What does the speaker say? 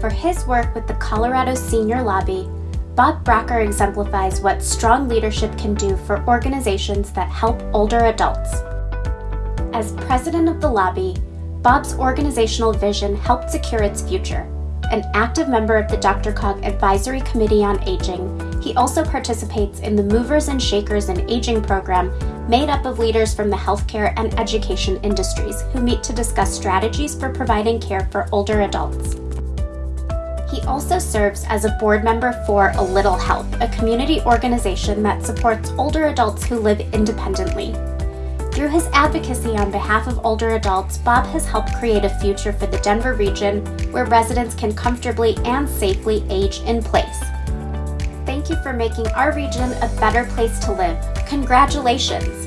For his work with the Colorado Senior Lobby, Bob Bracker exemplifies what strong leadership can do for organizations that help older adults. As president of the lobby, Bob's organizational vision helped secure its future. An active member of the DRCOG Advisory Committee on Aging, he also participates in the Movers and Shakers in Aging program made up of leaders from the healthcare and education industries who meet to discuss strategies for providing care for older adults. He also serves as a board member for A Little Help, a community organization that supports older adults who live independently. Through his advocacy on behalf of older adults, Bob has helped create a future for the Denver region where residents can comfortably and safely age in place. Thank you for making our region a better place to live. Congratulations!